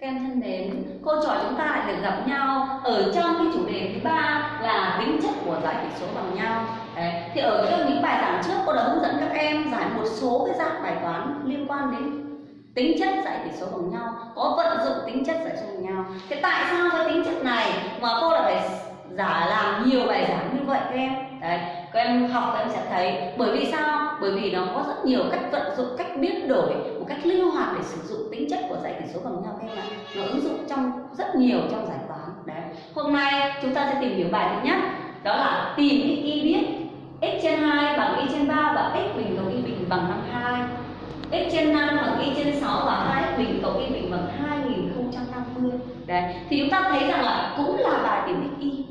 Các em thân mến, cô trò chúng ta lại được gặp nhau ở trong cái chủ đề thứ ba là tính chất của giải tỷ số bằng nhau. Đấy. Thì ở trong những bài giảng trước cô đã hướng dẫn các em giải một số cái dạng bài toán liên quan đến tính chất giải tỷ số bằng nhau, có vận dụng tính chất giải số bằng nhau. Thế tại sao cái tính chất này mà cô lại phải giả làm nhiều bài giảng như vậy các em? Đấy, các em học các em sẽ thấy bởi vì sao? Bởi vì nó có rất nhiều cách vận dụng, cách biến đổi một cách linh hoạt để sử dụng tính chất của giải tỷ số bằng nhau các em rất nhiều trong giải toán. Đấy. Hôm nay chúng ta sẽ tìm hiểu bài thứ nhất, đó là tìm x y biết x trên 2 bằng y trên 3 và x bình cộng y bình bằng 52 x trên 5 bằng y trên 6 và 2x bình cộng y bình bằng 2050 đấy. Thì chúng ta thấy rằng là cũng là bài tìm x y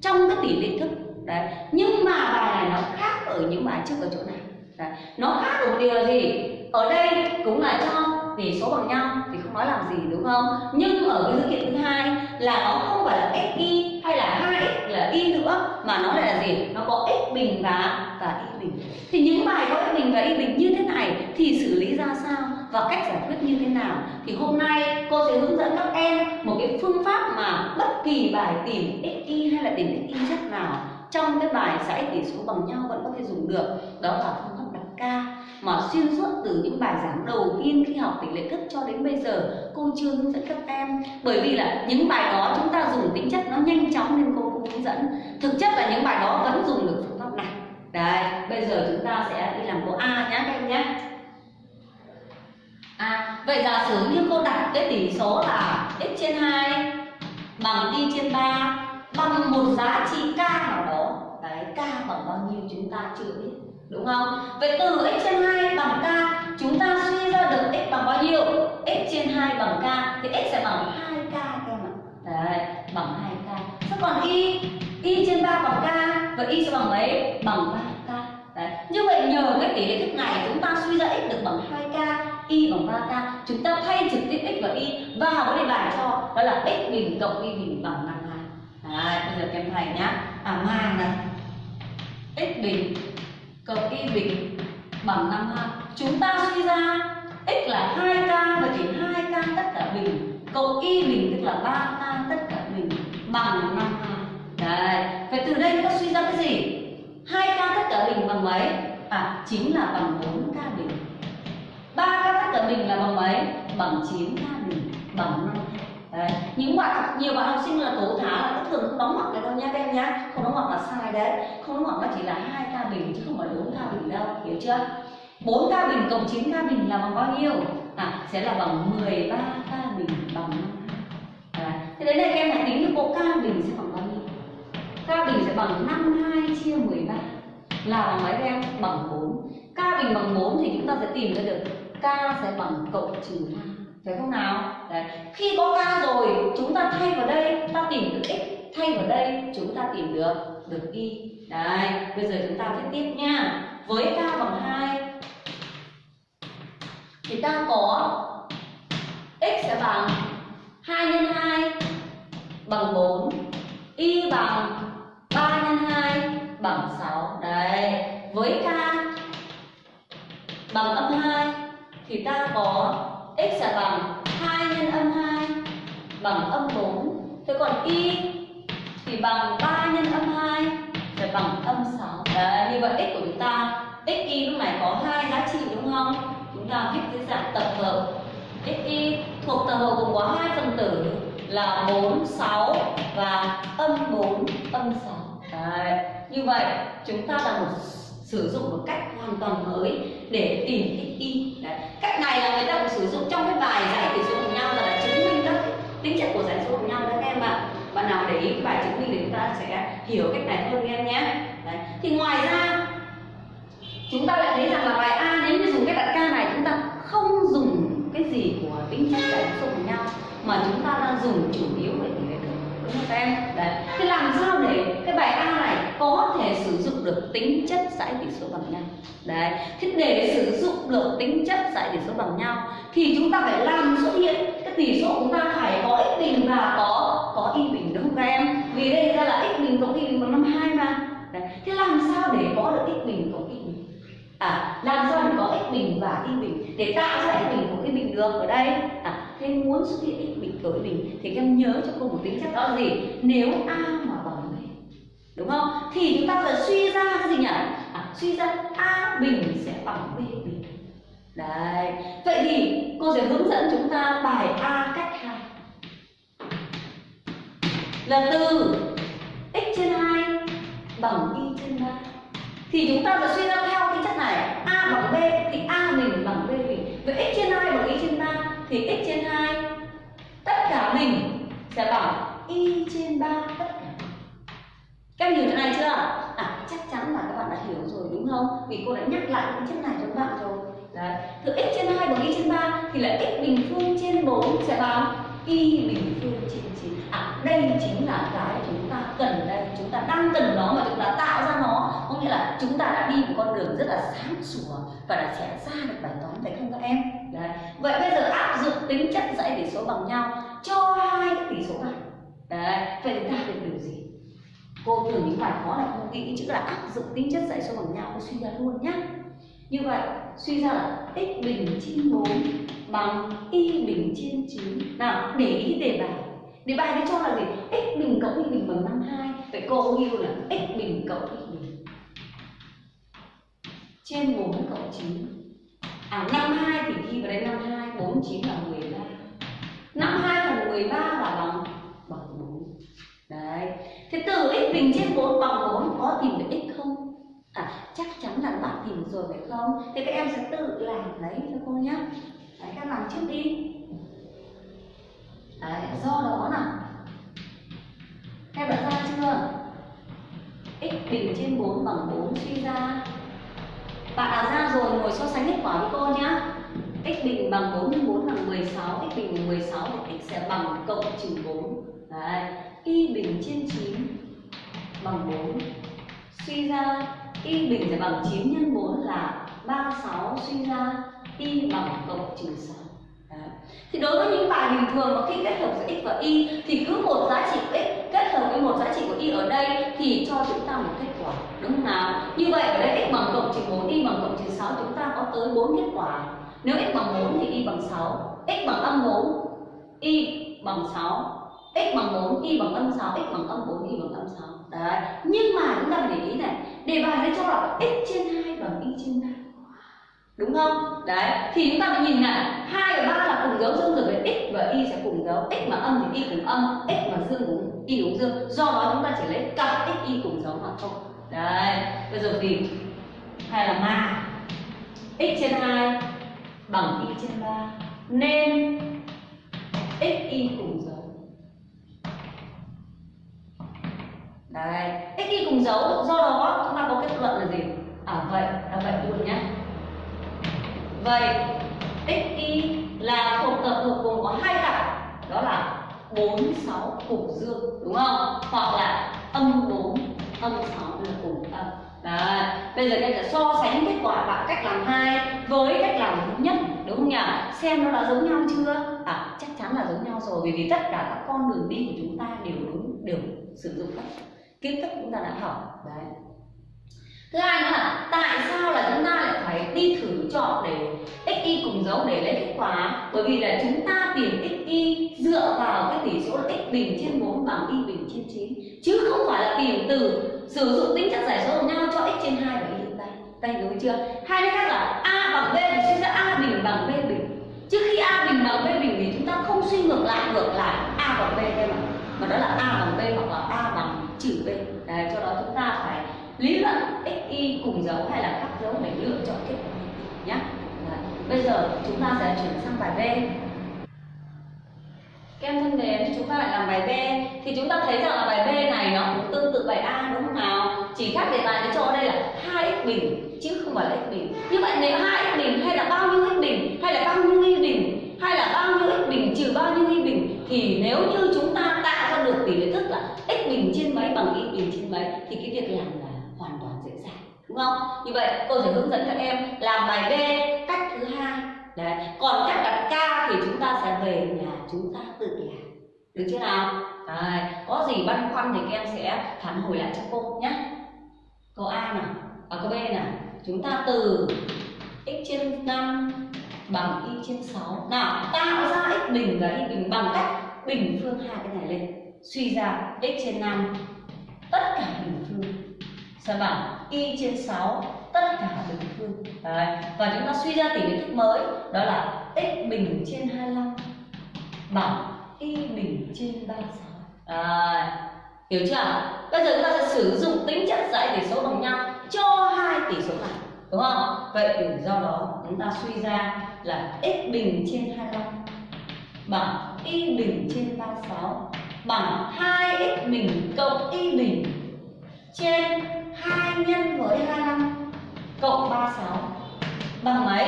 trong cái tỷ lệ thức. Đấy. Nhưng mà bài này nó khác ở những bài trước ở chỗ này. Đấy. nó khác ở một điều gì? Ở đây cũng là cho tỷ số bằng nhau thì không nói làm gì, đúng không? Nhưng ở cái dữ kiện thứ hai là nó không phải là x y hay là 2x là y nữa, mà nó lại là gì? Nó có x bình và và y bình. Thì những bài có x bình và y bình như thế này thì xử lý ra sao và cách giải quyết như thế nào? Thì hôm nay cô sẽ hướng dẫn các em một cái phương pháp mà bất kỳ bài tìm x y hay là tìm x y chất nào trong cái bài giải tỷ số bằng nhau vẫn có thể dùng được. Đó là phương pháp đặt ca mà xuyên suốt từ những bài giảng đầu tiên khi học tỷ lệ thức cho đến bây giờ, cô chưa hướng dẫn các em. Bởi vì là những bài đó chúng ta dùng tính chất nó nhanh chóng nên cô không hướng dẫn. Thực chất là những bài đó vẫn dùng được phương pháp này. Đấy bây giờ chúng ta sẽ đi làm câu a nhé các em nhé à vậy giả sử như cô đặt cái tỷ số là x trên 2 bằng y trên 3 bằng một giá trị k nào đó. Đấy, k bằng bao nhiêu chúng ta chưa biết đúng không? Vậy từ x trên 2 bằng k, chúng ta suy ra được x bằng bao nhiêu? x trên 2 bằng k, thì x sẽ bằng 2k các em ạ. Đấy, bằng 2k thế còn y y trên 3 bằng k và y sẽ bằng mấy? Bằng 3k đấy, như vậy nhờ cái tỷ lệ thức này chúng ta suy ra x được bằng 2k y bằng 3k chúng ta thay trực tiếp x và y vào cái đề bài cho, đó là x bình cộng y bình bằng 52 đấy, bây giờ các em thầy nhá. À mang này. X bình cộng y bình bằng 52 chúng ta suy ra x là 2k và chỉ 2k tất cả bình. Cộng y bình tức là 3k tất cả bình bằng 52 đấy, vậy từ đây chúng ta suy ra cái gì? 2k tất cả bình bằng mấy? À chính là bằng 4k bình. 3k tất cả bình là bằng mấy? Bằng 9k bình, bằng 52 Đấy. những bạn nhiều bạn học sinh là tố thá là thường không đóng mặt cái đâu nha các em nhá. Không đóng mặt là sai đấy. Không đóng mặt nó chỉ là hai ca bình chứ không phải bốn ca bình đâu. Hiểu chưa? Bốn ca bình cộng chín ca bình là bằng bao nhiêu? À sẽ là bằng 13 ca bình bằng 52 đấy. thế đến đây các em hãy tính được bộ ca bình sẽ bằng bao nhiêu? Ca bình sẽ bằng 52 chia 13 là bằng mấy các em? Bằng 4 ca bình bằng 4 thì chúng ta sẽ tìm ra được k sẽ bằng cộng trừ 2 phải không nào? Đấy. khi có k rồi, chúng ta thay vào đây ta tìm được x. Thay vào đây, chúng ta tìm được được y. Đấy, bây giờ chúng ta viết tiếp nha. Với k bằng 2 thì ta có x sẽ bằng 2 nhân 2 bằng 4 y bằng 3 nhân 2 bằng 6 đấy. Với k bằng âm 2 thì ta có x là bằng 2 nhân âm 2 bằng âm 4 Thế còn y thì bằng 3 nhân âm 2 sẽ bằng âm 6 Đấy, như vậy x của chúng ta x y lúc này có hai giá trị đúng không? Chúng ta viết dưới dạng tập hợp. X y thuộc tập hợp gồm có hai phần tử là 4, 6 và âm 4, âm 6 Đấy, như vậy chúng ta là một sử dụng một cách hoàn toàn mới để tìm thích y Đấy. cách này là người ta cũng sử dụng trong cái bài giải tỷ số cùng nhau là, là chứng minh các tính chất của giải số cùng nhau đấy các em ạ bạn nào để ý cái bài chứng minh thì chúng ta sẽ hiểu cách này hơn em nhé Đấy. thì ngoài ra chúng ta lại thấy rằng là bài a nếu như dùng cái đặt ca này chúng ta không dùng cái gì của tính chất giải số cùng nhau mà chúng ta đang dùng chủ yếu về tỷ lệ đúng không các em đấy thế làm sao để cái bài a này có thể sử dụng được tính chất giải tỷ số bằng nhau. Đấy, thế để sử dụng được tính chất giải tỷ số bằng nhau thì chúng ta phải làm xuất hiện cái tỷ số chúng ta phải có x bình và có có y bình, đúng không các em? Vì đây ra là x bình cộng y bình bằng 52 mà. Đấy. thế làm sao để có được x bình cộng y bình? À làm sao để có x bình và y bình? Để tạo ra x bình cộng y bình được ở đây. À thế muốn xuất hiện x bình cộng y bình thì các em nhớ cho cô một tính chất đó là gì? Nếu a đúng không? Thì chúng ta phải suy ra cái gì nhỉ? À, suy ra a bình sẽ bằng b bình. Đấy. Vậy thì cô sẽ hướng dẫn chúng ta bài a cách hai. Là từ x trên 2 bằng y trên 3 thì chúng ta sẽ suy ra theo cái chất này. A bằng b thì a bình bằng b bình. Vậy x trên 2 bằng y trên 3 thì x trên 2 tất cả bình sẽ bằng y trên 3 tất các bạn hiểu chỗ này chưa? À chắc chắn là các bạn đã hiểu rồi đúng không? Vì cô đã nhắc lại cái chất này cho các bạn rồi. Đấy, thử x trên 2 bằng y trên 3 thì là x bình phương trên 4 sẽ bằng y bình phương trên 9 à đây chính là cái chúng ta cần đây. Chúng ta đang cần nó mà chúng ta tạo ra nó. Có nghĩa là chúng ta đã đi một con đường rất là sáng sủa và đã sẽ ra được bài toán phải không các em? Đấy, vậy bây giờ áp dụng tính chất dãy tỷ số bằng nhau cho hai cái tỷ số này. Đấy, vậy chúng ta được điều gì? Cô thường những bài khó này không nghĩ chữ là áp dụng tính chất dạy cho bằng nhau, cô suy ra luôn nhé như vậy, suy ra là x bình trên 4 bằng y bình trên 9 nào, để ý đề bài. Đề bài nó cho là gì? x bình cộng y bình bằng 52 vậy cô ghi là x bình cộng y bình trên 4 cộng 9 à 52 thì ghi vào đây 52 49 là 13 52 phần 13 là bằng bằng 4 đấy thế từ x bình trên 4 bằng 4 có tìm được x không? À chắc chắn là bạn tìm rồi, phải không? Thì các em sẽ tự làm đấy cho cô nhé. Đấy, các làm trước đi. Đấy, do đó nào các em đã ra chưa? X bình trên 4 bằng 4 suy ra. Bạn đã ra rồi, ngồi so sánh kết quả với cô nhá x bình bằng 4 nhân 4 bằng 16 x bình bằng 16 thì x sẽ bằng cộng trừ 4 đấy, y bình trên 9 bằng 4 suy ra, y bình sẽ bằng 9 nhân 4 là 36 suy ra, y bằng cộng trừ 6 Đấy. thì đối với những bài bình thường mà khi kết hợp giữa x và y, thì cứ một giá trị của x kết hợp với một giá trị của y ở đây thì cho chúng ta một kết quả, đúng không nào? Như vậy ở đây x bằng cộng trừ 4 y bằng cộng trừ 6 chúng ta có tới 4 kết quả. Nếu x bằng 4 thì y bằng 6 x bằng âm 4 y bằng 6 x bằng 4 y bằng âm 6 x bằng âm 4 y bằng âm 6 đấy. Nhưng mà chúng ta phải để ý này đề bài nó cho là x trên 2 bằng y trên 3 đúng không? Đấy. Thì chúng ta phải nhìn này 2 và 3 là cùng dấu dương rồi với x và y sẽ cùng dấu. X mà âm thì y cùng âm, x mà dương cũng y cũng dương. Do đó chúng ta chỉ lấy cặp x, y cùng dấu mà thôi. Đấy. Bây giờ thì, hay là ma? X trên 2 bằng y trên 3 nên x, y cùng Đấy, x y cùng dấu, do đó chúng ta có kết luận là gì? À vậy, là vậy luôn nhé. Vậy x y là thuộc tập hợp gồm có hai cặp, đó là 4 6 cùng dương, đúng không? Hoặc là âm 4 âm 6 là cùng âm. Đấy, bây giờ các sẽ so sánh kết quả bằng cách làm hai với cách làm thứ nhất, đúng không nhỉ? Xem nó đã giống nhau chưa? À, chắc chắn là giống nhau rồi, bởi vì tất cả các con đường đi của chúng ta đều đúng, đều sử dụng các kiến thức chúng ta đã học. Đấy. Thứ hai nữa là tại sao là chúng ta lại phải đi thử chọn để x y cùng dấu để lấy kết quả? Bởi vì là chúng ta tìm x y dựa vào cái tỷ số là x bình trên 4 bằng y bình trên 9 chứ không phải là tìm từ sử dụng tính chất giải số của nhau cho x trên 2 và y trên 3 tay hiểu chưa? Hai cái khác là a bằng b thì suy ra a bình bằng b bình. Trước khi a bình bằng b bình thì chúng ta không suy ngược lại ngược lại a bằng b đây mà. Mà đó là a bằng b hoặc là a bằng trừ b Đấy, cho đó chúng ta phải lý luận x y cùng dấu hay là khác dấu để lựa chọn kết quả nhé bây giờ chúng ta sẽ chuyển sang bài b. Các em thân mến chúng ta lại làm bài b. Thì chúng ta thấy rằng là bài b này nó cũng tương tự bài a đúng không nào? Chỉ khác đề là nó cho đây là hai x bình chứ không phải là x bình. Như vậy nếu hai x bình hay là bao nhiêu x bình hay là bao nhiêu y bình hay là bao nhiêu x bình trừ bao nhiêu y bình thì nếu như chúng ta tạo ra được tỷ lệ thức là x bình trên mấy bằng y thì cái việc làm là hoàn toàn dễ dàng, đúng không? Như vậy tôi sẽ hướng dẫn các em làm bài b cách thứ hai. Đấy, còn cách đặt ca thì chúng ta sẽ về nhà chúng ta tự làm. Được chưa nào? Đấy. có gì băn khoăn thì các em sẽ phản hồi lại cho cô nhé. Câu a nào? À câu b nào? Chúng ta từ x trên 5 bằng y trên 6 nào, tạo ra x bình và y bình bằng cách bình phương hai cái này lên. Suy ra x trên 5 tất cả bình phương xem bằng y trên 6 tất cả bình phương Đấy. và chúng ta suy ra tỷ lệ thức mới đó là x bình trên 25 bằng y bình trên 36 à, hiểu chưa bây giờ chúng ta sẽ sử dụng tính chất giải tỷ số bằng nhau cho hai tỷ số này đúng không? Vậy thì do đó chúng ta suy ra là x bình trên 25 bằng y bình trên 36 bằng 2x bình cộng y bình trên 2 nhân với 25 cộng 36 bằng mấy?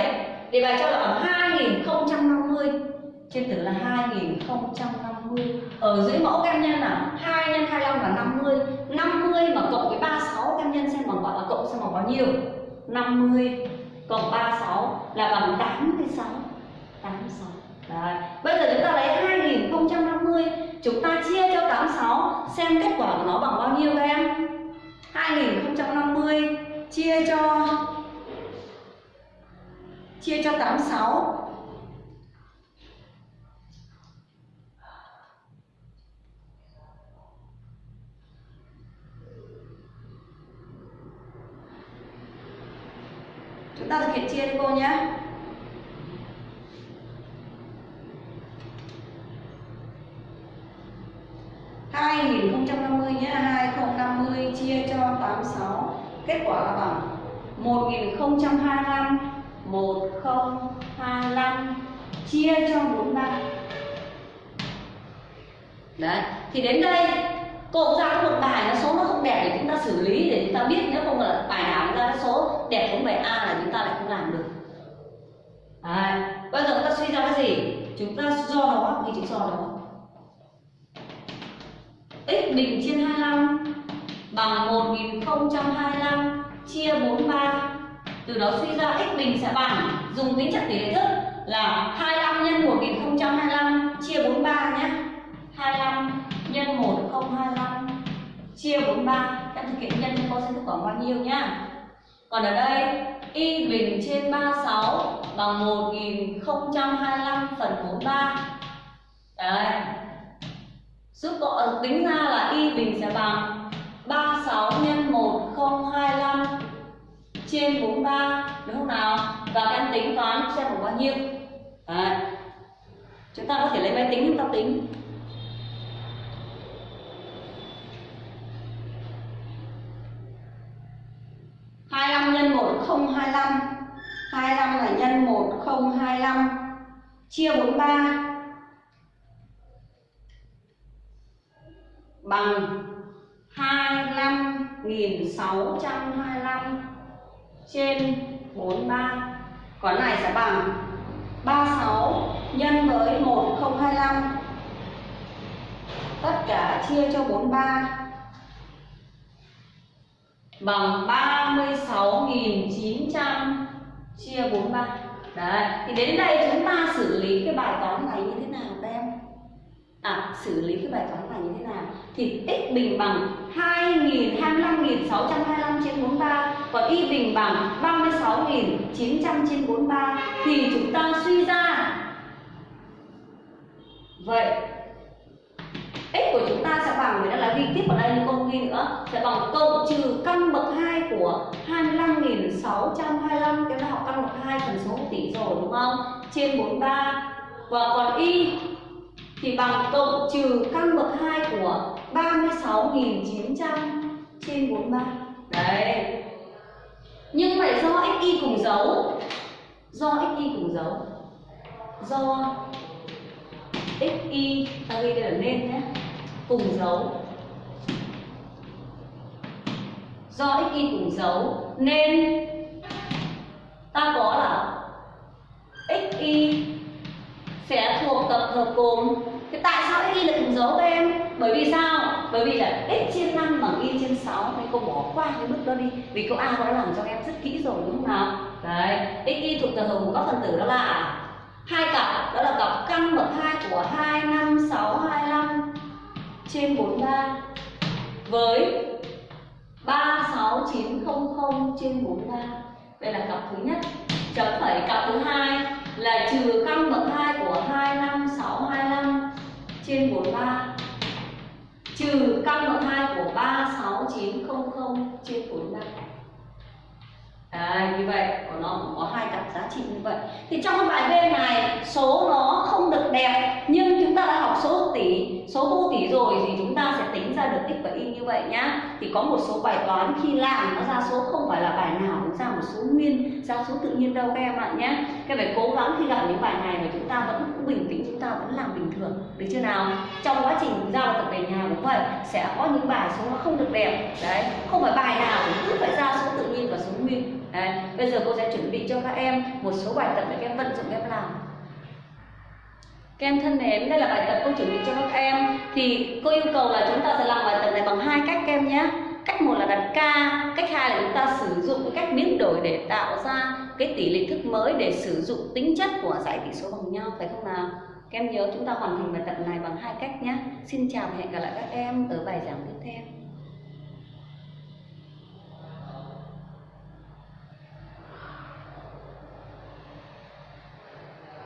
Đề bài cho là bằng 2050 trên tử là 2050 ở dưới mẫu căn nhân là 2 nhân 25 là 50 50 mà cộng với 36 căn nhân xem bằng gọi là cộng xem bằng bao nhiêu? 50 cộng 36 là bằng 86 86 Đấy. Bây giờ chúng ta lấy 2050 Chúng ta chia cho 86 Xem kết quả của nó bằng bao nhiêu các em 2050 Chia cho Chia cho 86 Chúng ta thực hiện chia đi cô nhé 2050 nhé 2050 chia cho 86 kết quả là bằng 1025 1025 chia cho 43 đấy, thì đến đây cô ra một bài, nó số nó không đẹp để chúng ta xử lý để chúng ta biết nếu không là bài nào ra số đẹp không bài A là chúng ta lại không làm được. Đấy. bây giờ chúng ta suy ra cái gì? Chúng ta do đó ghi chữ do đó x bình trên 25 bằng 1025 chia 43 từ đó suy ra x bình sẽ bằng, dùng tính chất tỷ lệ thức là 25 nhân 1025 chia 43 nhé. 25 nhân 1025 chia 43 em thực hiện nhân cho cô sẽ kết quả bao nhiêu nhá? Còn ở đây, y bình trên 36 bằng 1025 phần 43 đấy giúp cậu tính ra là y bình sẽ bằng 36 nhân 1025 trên 43 đúng không nào? Và các em tính toán xem được bao nhiêu. Đấy. Chúng ta có thể lấy máy tính chúng ta tính. hai năm nhân một không hai năm hai năm là nhân một không hai năm chia bốn ba bằng 25.625 trên 43 Còn này sẽ bằng 36 nhân với 1025 Tất cả chia cho 43 Bằng 36.900 chia 43 Đấy, thì đến đây chúng ta xử lý cái bài toán này như thế nào? À, xử lý cái bài toán này như thế nào? thì x bình bằng 2.025.625 trên 43 còn y bình bằng 36.900 trên 43 thì chúng ta suy ra vậy x của chúng ta sẽ bằng người ta là ghi tiếp vào đây nhưng không ghi nữa sẽ bằng cộng trừ căn bậc 2 của 25.625 cái đã học căn bậc 2 phần số tỷ rồi đúng không trên 43 và còn y thì bằng cộng trừ căn bậc 2 của 36.900 trên 43 Đấy. Nhưng phải do xy cùng dấu. Do xy cùng dấu. Do xy ta ghi đây là nên nhé. Cùng dấu. Do xy cùng dấu. Nên Ta có là xy sẽ thuộc tập hợp gồm Thế tại sao x ghi là cùng dấu các em? Bởi vì sao? Bởi vì là x trên 5 bằng y trên 6 Nên cô bỏ qua cái bước đó đi Vì câu A cô đã làm cho em rất kỹ rồi đúng không nào? Đấy, x y thuộc tập hợp của các phần tử đó là hai cặp đó là cặp căn bậc 2 của 2, 5, 6, 25 trên 43 với 3, 6, 9, 0, 0 trên 43 Đây là cặp thứ nhất Chấm phẩy cặp thứ hai là trừ căn bậc 2 của 25625 trên 43 trừ căn bậc 2 của 36900 trên 43 Đấy, như vậy của nó cũng có hai cặp giá trị như vậy. Thì trong cái bài B này số nó không được đẹp nhưng chúng ta đã học số tỷ số vô tỷ rồi thì chúng ta sẽ tính ra được x và y như vậy nhá. Thì có một số bài toán khi làm nó ra số không phải là bài nào cũng ra một số nguyên ra số tự nhiên đâu các em ạ nhé các phải cố gắng khi gặp những bài này mà chúng ta vẫn bình tĩnh chúng ta vẫn làm bình thường. Được chưa nào? Trong quá trình giao tập về nhà cũng vậy sẽ có những bài số nó không được đẹp. Đấy không phải bài nào cũng cứ phải ra số tự nhiên và số nguyên. Đấy, bây giờ cô sẽ chuẩn bị cho các em một số bài tập để các em vận dụng các em làm các em thân mến, đây là bài tập cô chuẩn bị cho các em. Thì cô yêu cầu là chúng ta sẽ làm bài tập này bằng hai cách các em nhé. Cách một là đặt ca cách hai là chúng ta sử dụng cái cách biến đổi để tạo ra cái tỷ lệ thức mới để sử dụng tính chất của giải tỷ số bằng nhau, phải không nào? Các em nhớ chúng ta hoàn thành bài tập này bằng hai cách nhé. Xin chào và hẹn gặp lại các em ở bài giảng tiếp theo.